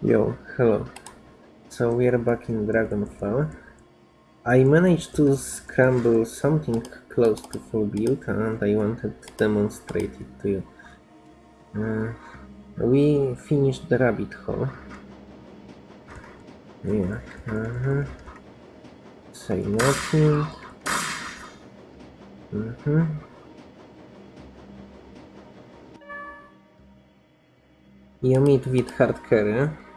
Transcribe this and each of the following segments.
Yo, hello. So we are back in Dragonfall. I managed to scramble something close to full build and I wanted to demonstrate it to you. Uh, we finished the rabbit hole. Yeah. Uh-huh. Say nothing. Mm-hmm. You meet with hard carry.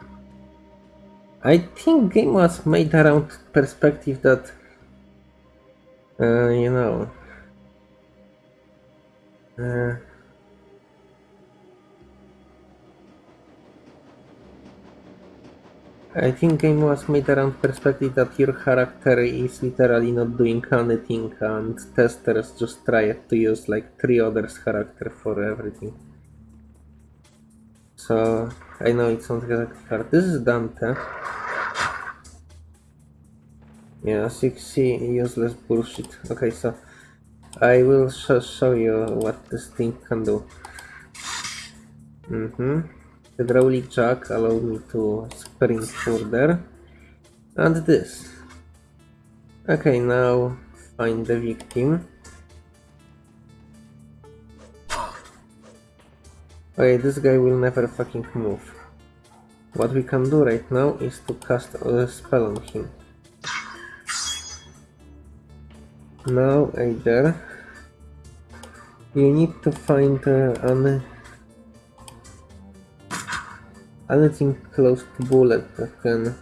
I think game was made around perspective that uh, you know uh, I think game was made around perspective that your character is literally not doing anything and testers just try to use like three others character for everything. So I know it sounds exactly hard. This is Dante. Yeah, 6C useless bullshit. Okay, so I will sh show you what this thing can do. Mm-hmm. The hydraulic jack allowed me to sprint further. And this. Okay, now find the victim. Okay, this guy will never fucking move. What we can do right now is to cast a spell on him. Now either you need to find uh, an anything close to bullet that can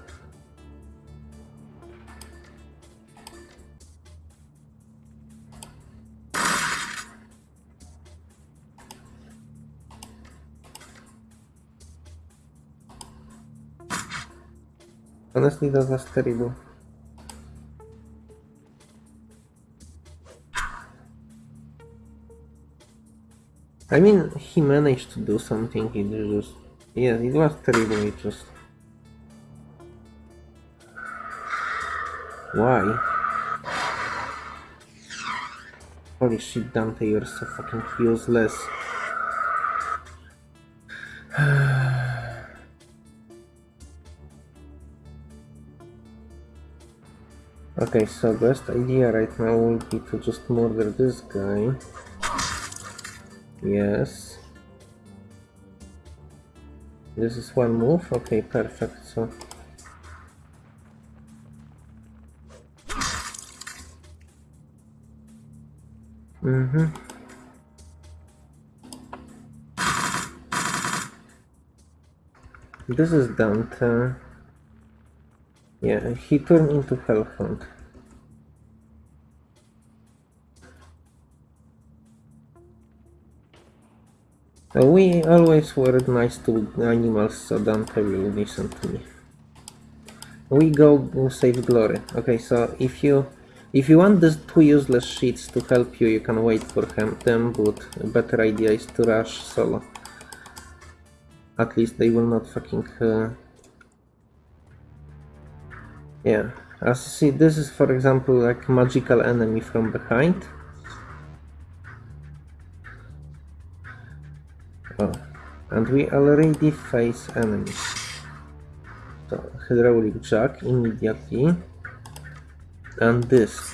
I mean, he managed to do something, it just... Yeah, it was terrible, it just... Why? Holy shit, Dante, you're so fucking useless. Okay, so best idea right now would be to just murder this guy. Yes. This is one move? Okay, perfect. So. Mm-hmm. This is Dante. Yeah, he turned into Hellhound. We always were nice to animals, so Dante will listen to me. We go save glory. Okay, so if you if you want these two useless sheets to help you, you can wait for him, them, but a better idea is to rush solo. At least they will not fucking... Uh... Yeah, as you see, this is for example like magical enemy from behind. And we already face enemies. So, hydraulic jack immediately. And this.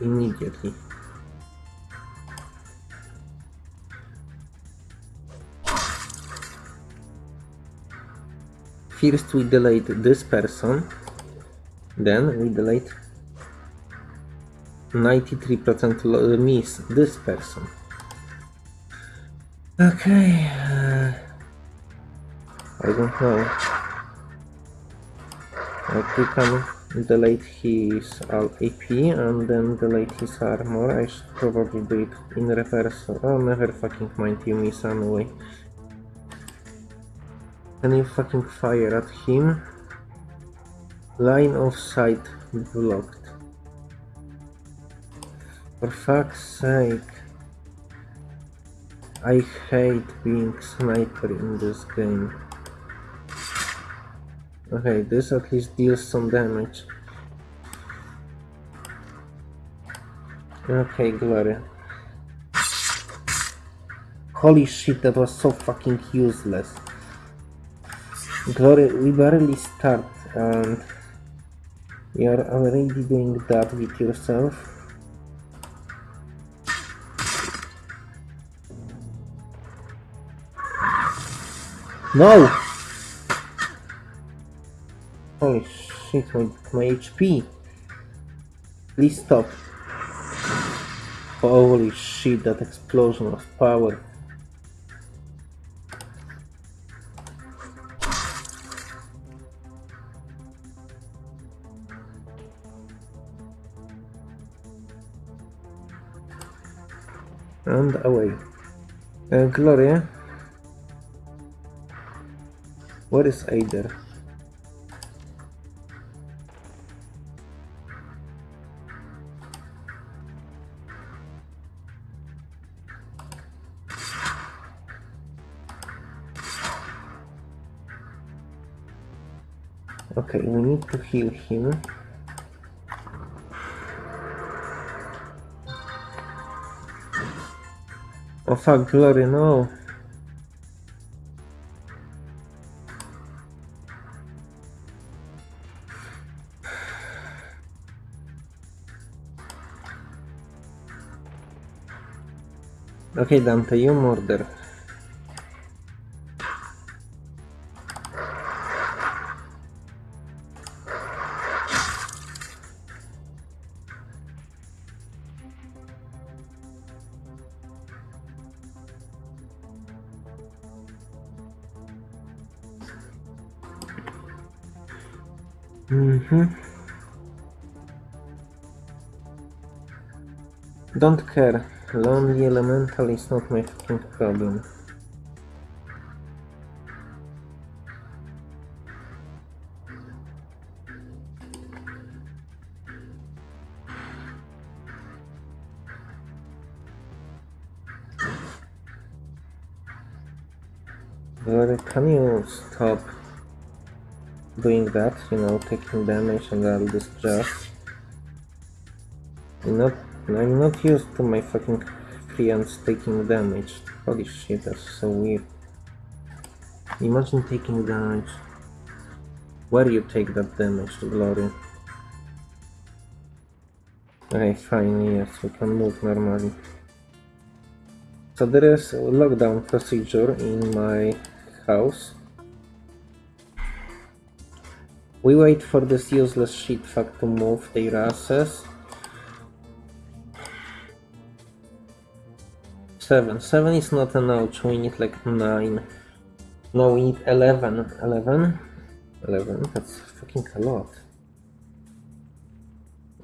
Immediately. First we delete this person, then we delete 93% uh, miss this person. Okay. Uh, I don't know. Like we can delete his AP and then delete his armor. I should probably do it in reverse. Oh, never fucking mind, you miss anyway. Can you fucking fire at him? Line of sight blocked. For fuck's sake. I hate being sniper in this game. Okay, this at least deals some damage. Okay, glory. Holy shit, that was so fucking useless. Glory, we barely start and you're already doing that with yourself. No! Holy shit, my, my HP. Please stop. Holy shit, that explosion of power. And away. Uh, Gloria? Where is Eiger? Okay, we need to heal him. Oh fuck, Glory, no! Okay, Dante, you murder. Mm-hmm. Don't care. Lonely elemental is not my fucking problem. Glory, can you stop doing that, you know, taking damage and all this jazz? I'm not, I'm not used to my fucking friends taking damage. Holy shit, that's so weird. Imagine taking damage. Where you take that damage, to Glory? Okay, fine, yes, we can move normally. So there is a lockdown procedure in my house. We wait for this useless shit fuck to move their asses. Seven. Seven is not enough, we need like nine. No, we need eleven. Eleven? Eleven, that's fucking a lot.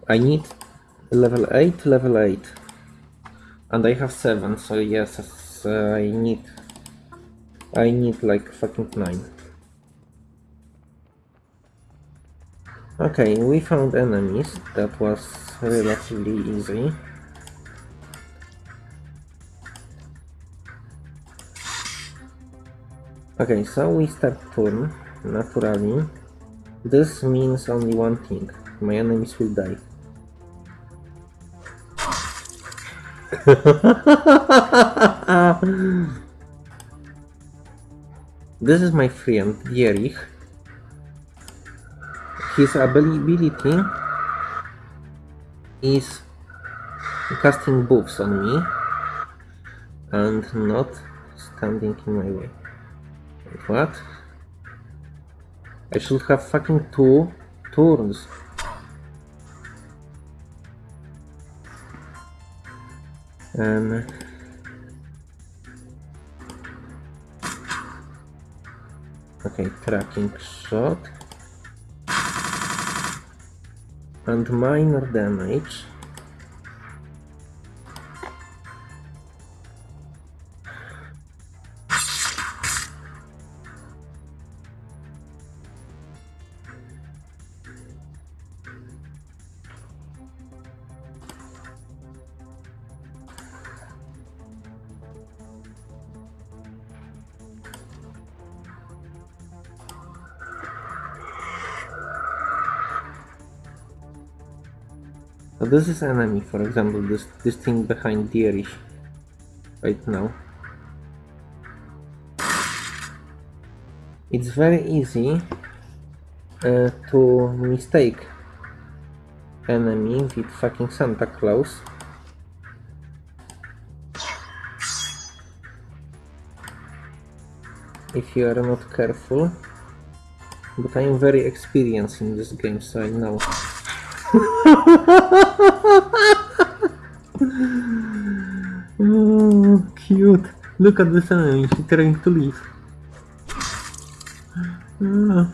I need level 8, level 8. And I have 7, so yes, uh, I need... I need like fucking 9. Okay, we found enemies. That was relatively easy. Okay, so we start turn, naturally. This means only one thing. My enemies will die. this is my friend, Dietrich. His ability is casting buffs on me and not standing in my way. Wait, what? I should have fucking two turns. Okay, tracking shot. And minor damage. So this is enemy, for example, this this thing behind Dietrich right now. it's very easy uh, to mistake enemy with fucking Santa Claus. If you are not careful. But I am very experienced in this game, so I know. Oh, cute. Look at this enemy, she's trying to leave. Ah.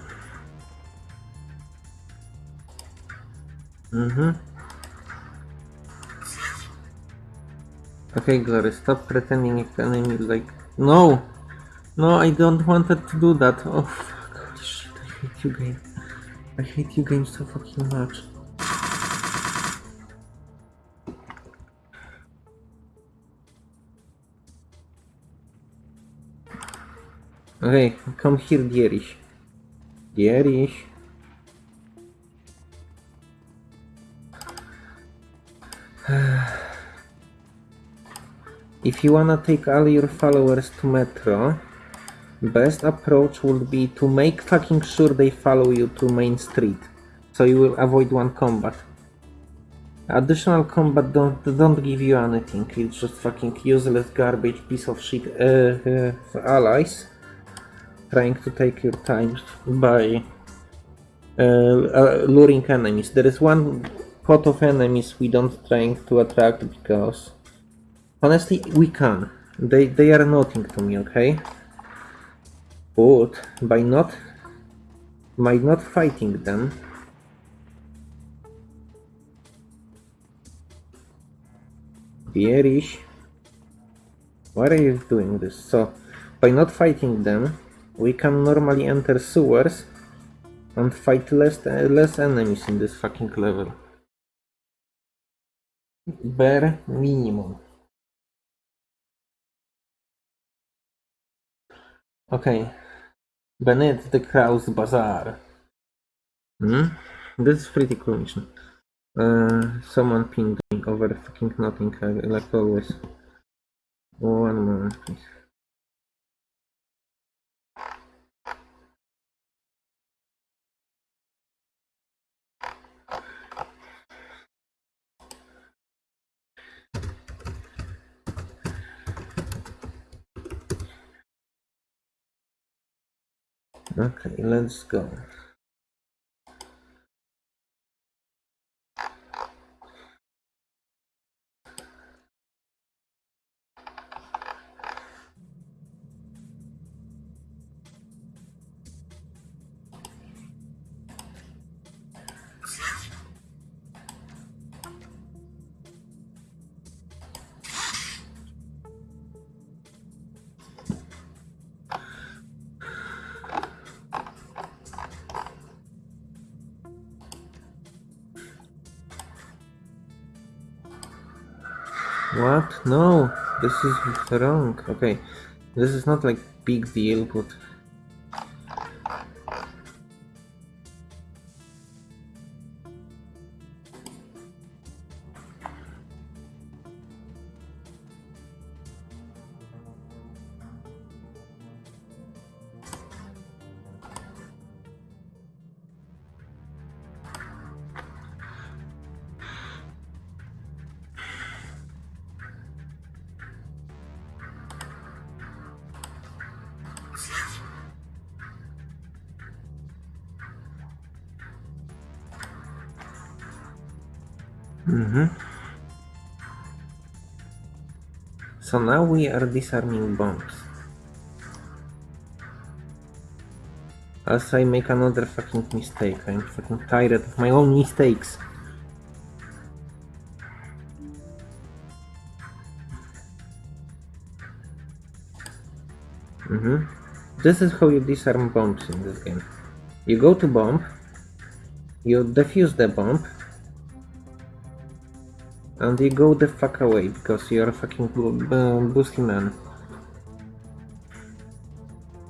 Mm-hmm. Okay, Glory, stop pretending if enemy is like... No! No, I don't wanted to do that. Oh, fuck. Holy shit, I hate you, game. I hate you, game, so fucking much. Okay, come here, Dietrich. Dietrich. If you wanna take all your followers to Metro, best approach would be to make fucking sure they follow you to Main Street, so you will avoid one combat. Additional combat don't don't give you anything. It's just fucking useless garbage piece of shit uh, uh, allies trying to take your time by uh, uh, luring enemies. There is one pot of enemies we don't trying to attract because honestly we can. They they are nothing to me, okay? But by not by not fighting them Dietrich why are you doing this? So by not fighting them we can normally enter sewers and fight less, less enemies in this fucking level. Bare minimum. Okay. Beneath the Kreuzbasar. Hmm? This is pretty cool mission. Uh, someone pinged me over fucking nothing, like always. One moment, please. Okay, let's go. What? No, this is wrong. Okay, this is not like big deal, but So now we are disarming bombs. As I make another fucking mistake. I'm fucking tired of my own mistakes. Mm -hmm. This is how you disarm bombs in this game. You go to bomb, you defuse the bomb, and you go the fuck away because you're a fucking uh, boosty man.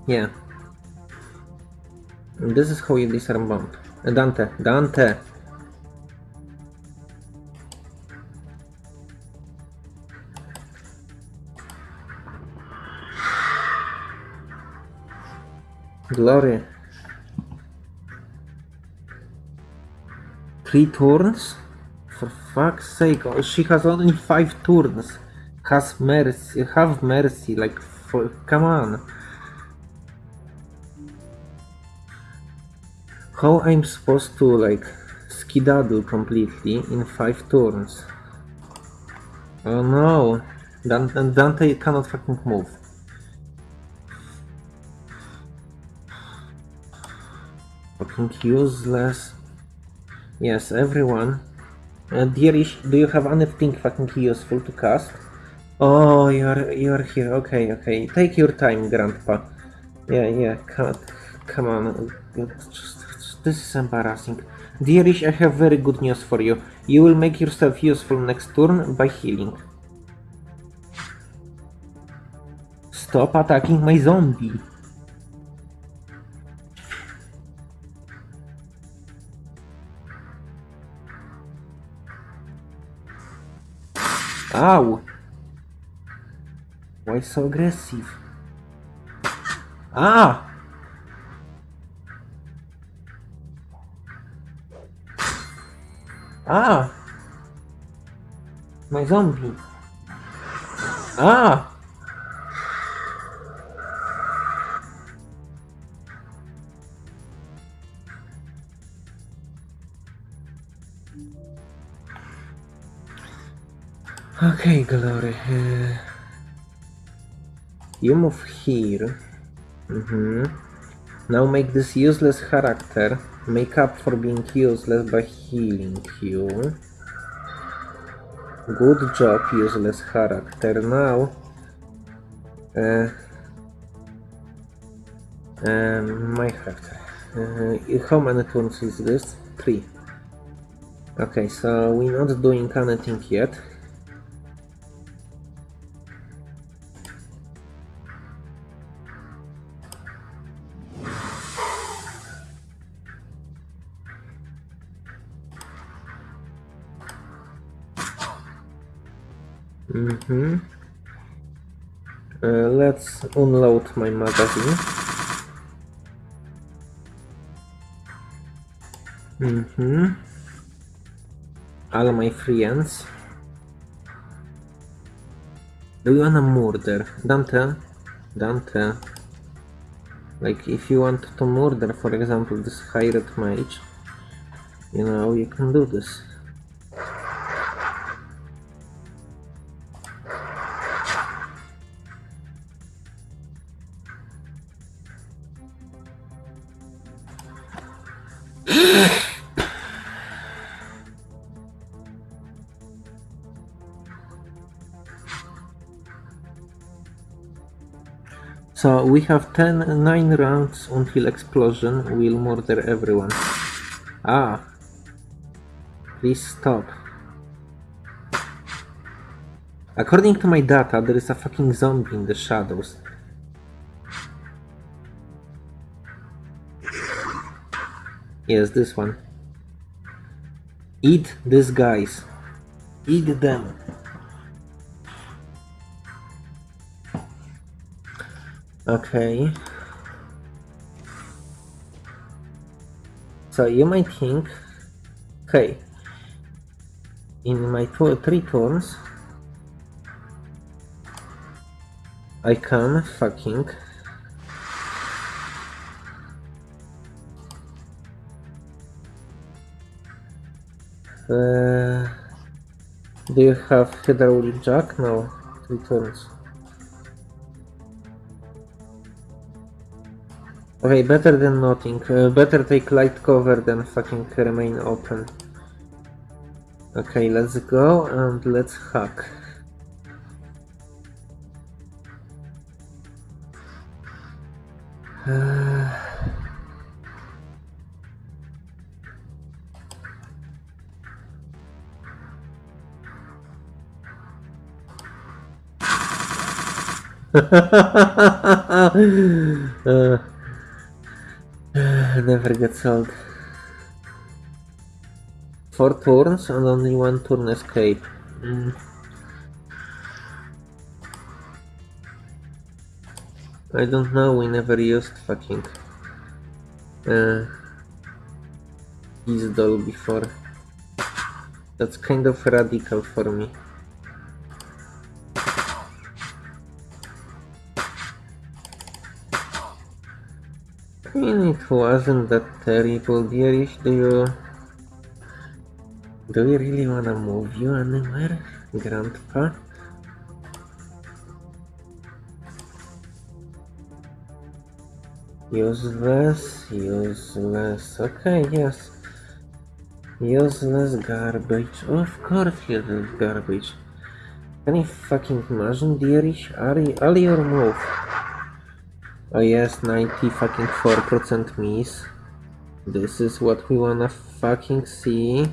Yeah. This is how you disarm bomb. Uh, Dante, Dante! Glory. Three turns? Fuck's sake, oh, she has only five turns. Has mercy, have mercy, like, for, come on. How I'm supposed to, like, skedaddle completely in five turns? Oh no, Dan- Dante cannot fucking move. Fucking useless. Yes, everyone. Uh, Dietrich, do you have anything fucking useful to cast? Oh, you're you're here. Okay, okay. Take your time, Grandpa. Yeah, yeah. Come, come on. This is embarrassing. Dietrich, I have very good news for you. You will make yourself useful next turn by healing. Stop attacking my zombie. Ow! Why so aggressive? Ah! Ah! My zombie. Ah! Okay, Glory. Uh, you move here. Mm-hmm. Now make this useless character make up for being useless by healing you. Good job, useless character. Now, uh, um, my character. Uh, how many turns is this? Three. Okay, so we're not doing anything yet. Let's unload my magazine. Mm-hmm. All my friends. Do you wanna murder? Dante? Dante. Like, if you want to murder, for example, this hired mage, you know, you can do this. We have 10, 9 rounds until explosion will murder everyone. Ah. Please stop. According to my data, there is a fucking zombie in the shadows. Yes, this one. Eat these guys. Eat them. Okay. So you might think, okay, in my two, three turns, I can fucking uh, do you have hydraulic jack? No, three turns. Okay, better than nothing. Uh, better take light cover than fucking remain open. Okay, let's go and let's hack. Uh... Never gets old. Four turns and only one turn escape. Mm. I don't know, we never used fucking uh, his doll before. That's kind of radical for me. Mean, it wasn't that terrible, Dietrich. Do you... Do you really wanna move you anywhere, Grandpa? Useless, useless. Okay, yes. Useless garbage. Of course, useless garbage. Can you fucking imagine, Dietrich? Ali or move? Oh yes, 90 fucking 4% miss. This is what we wanna fucking see.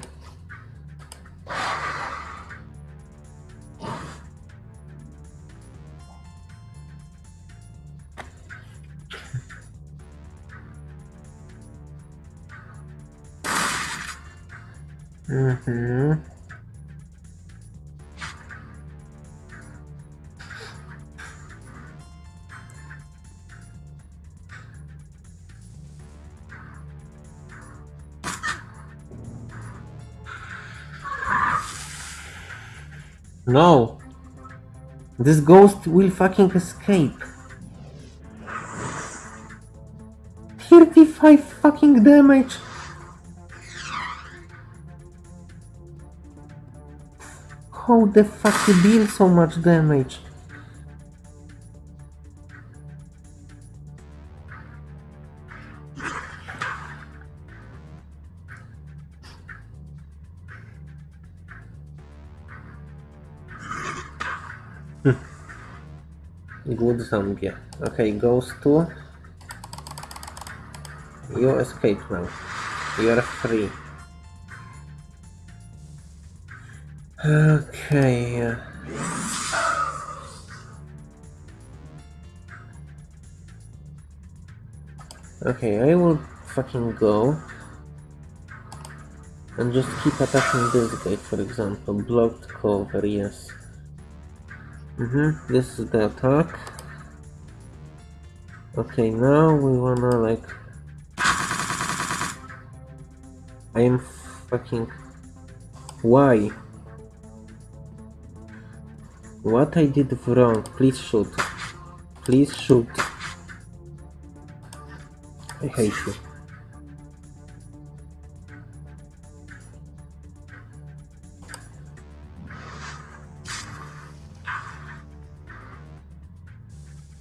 This ghost will fucking escape. 35 fucking damage! How the fuck you deal so much damage? Good zombie. Okay, goes to... You escape now. You're free. Okay. Okay, I will fucking go. And just keep attacking this guy, for example. Blocked cover, yes. Mm-hmm, this is the attack. Okay, now we wanna like... I am fucking... Why? What I did wrong? Please shoot. Please shoot. I hate you.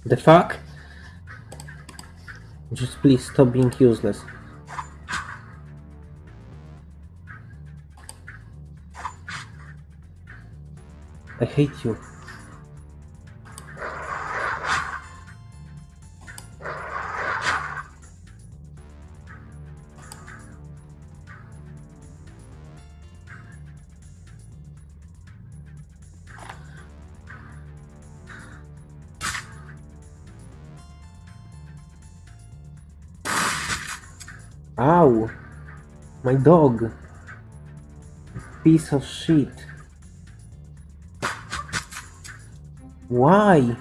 The fuck? Just please stop being useless. I hate you. My dog! Piece of shit. Why?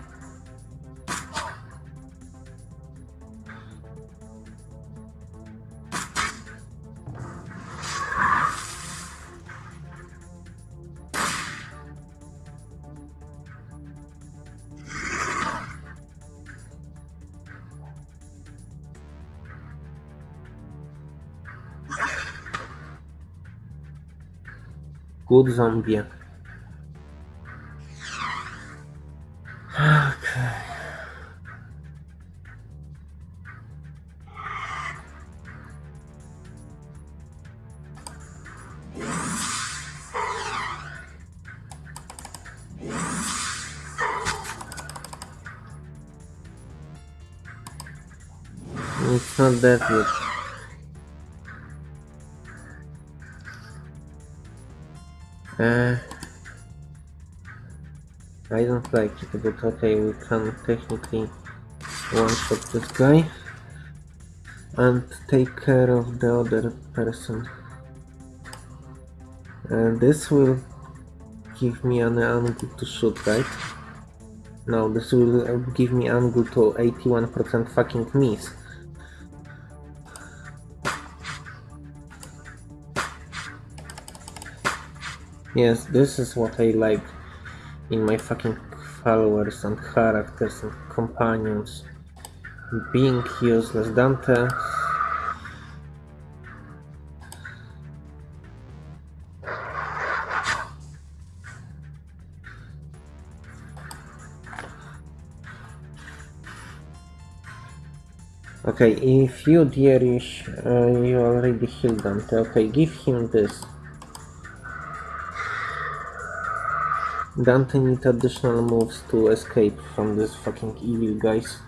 Good zombie. Okay. It's not that good. I don't like it, but okay, we can technically one-shot this guy and take care of the other person. And this will give me an angle to shoot, right? No, this will give me angle to 81% fucking miss. Yes, this is what I like in my fucking followers and characters and companions. Being useless. Dante Okay, if you Dietrich, uh, you already healed Dante. Okay, give him this. Dante need additional moves to escape from this fucking evil guys.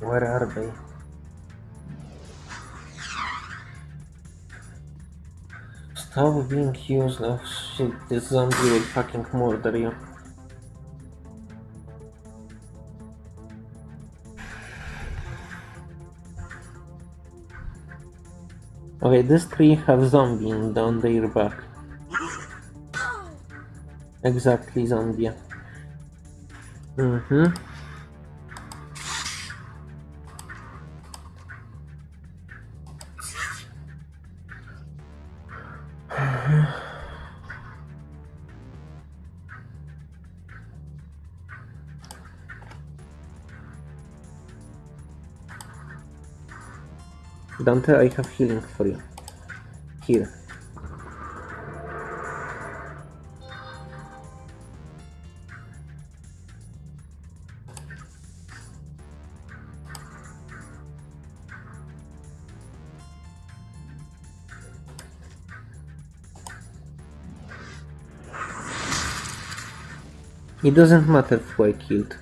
Where are they? Stop being used. Oh shit, this zombie will fucking murder you. Okay, these three have zombie on their back. Exactly, zombie. Mm-hmm. Dante, I have healing for you. Here. It doesn't matter who I killed.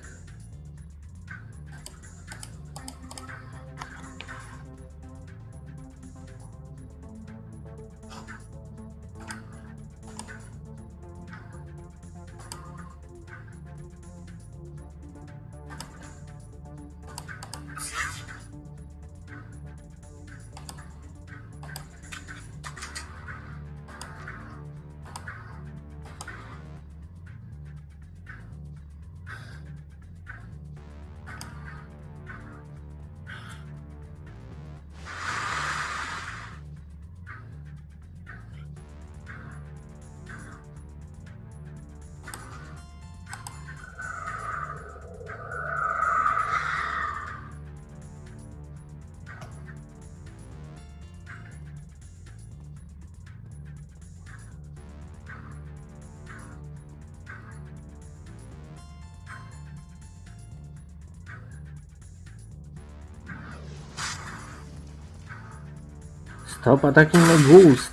Stop attacking my ghost!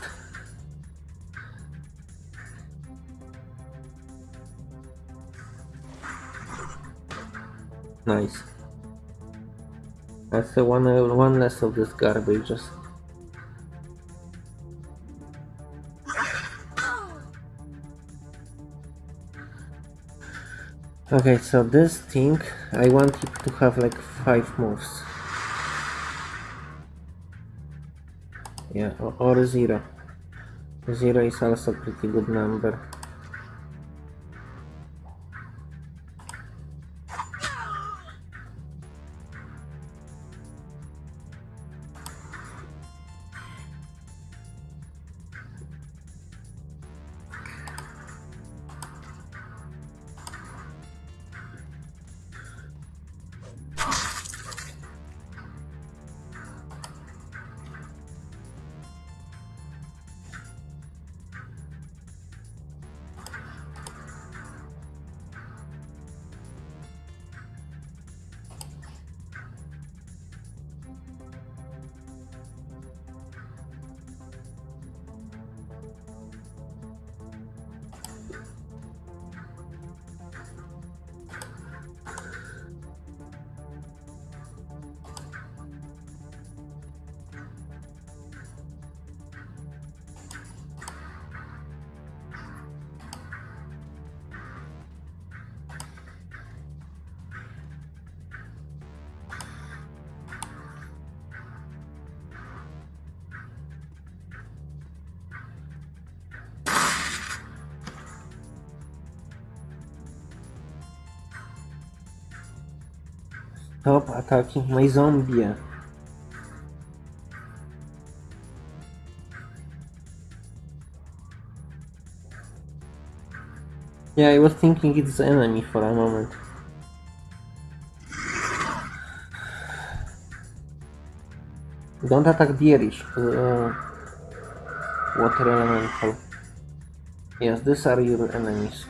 Nice. That's the one, uh, one less of this garbage. Okay, so this thing, I want it to have like 5 moves. Yeah, or, or 0. 0 is also pretty good number. Stop attacking my zombie! Yeah, I was thinking it's enemy for a moment. Don't attack the Uh, water elemental. Yes, these are your enemies.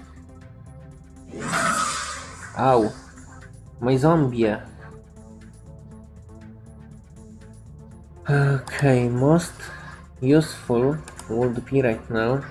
Ow. My zombie. Okay, most useful would be right now.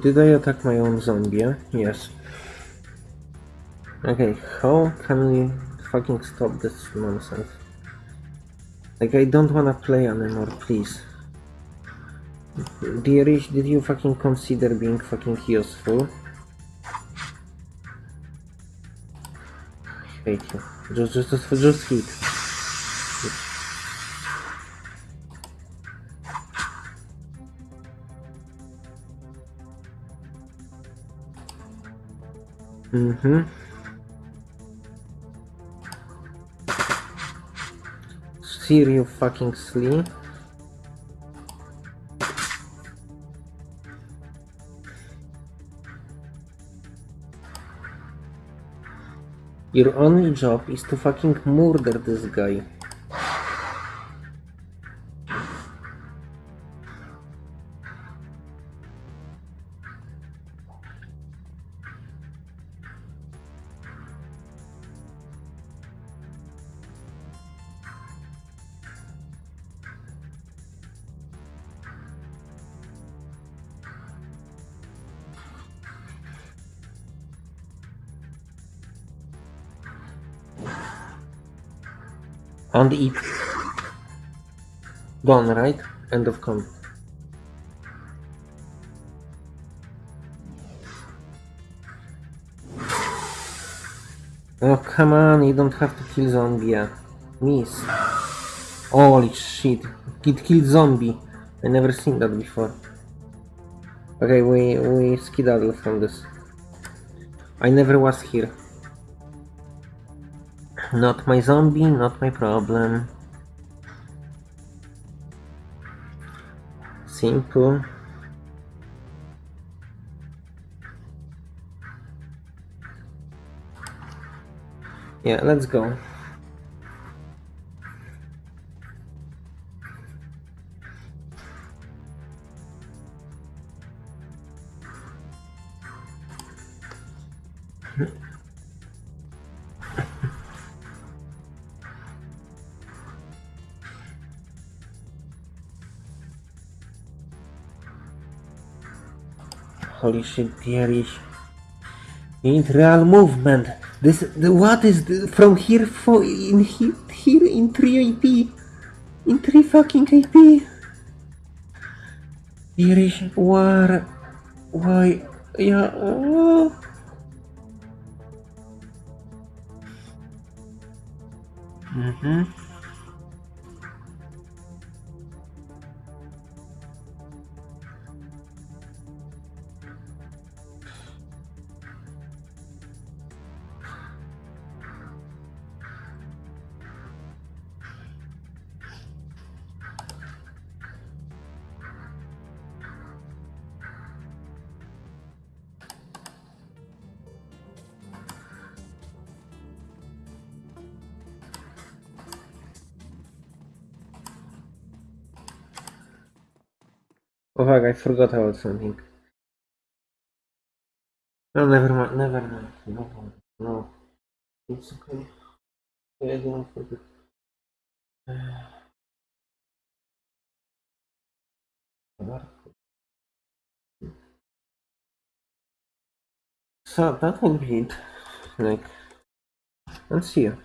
Did I attack my own zombie? Yes. Okay, how can we fucking stop this nonsense? Like, I don't wanna play anymore, please. Dietrich, did you fucking consider being fucking useful? Hate you. Just, just, just, just hit. Mm-hmm. Seriously fucking. Your only job is to fucking murder this guy. And eat. Done, right? End of comment. Oh, come on, you don't have to kill zombie. Miss. Holy shit. It killed zombie. I never seen that before. Okay, we, we skedaddle from this. I never was here. Not my zombie, not my problem. Simple. Yeah, let's go. Holy shit, Pieris. You need real movement. This, the, what is the, from here for in here, here in 3 AP? In 3 fucking AP? Pieris, what? Why? Yeah. Oh. Mm-hmm. Forgot about something. No, never mind, never mind. No, no. It's okay. I don't forget. So that will be it. Like, let's see you.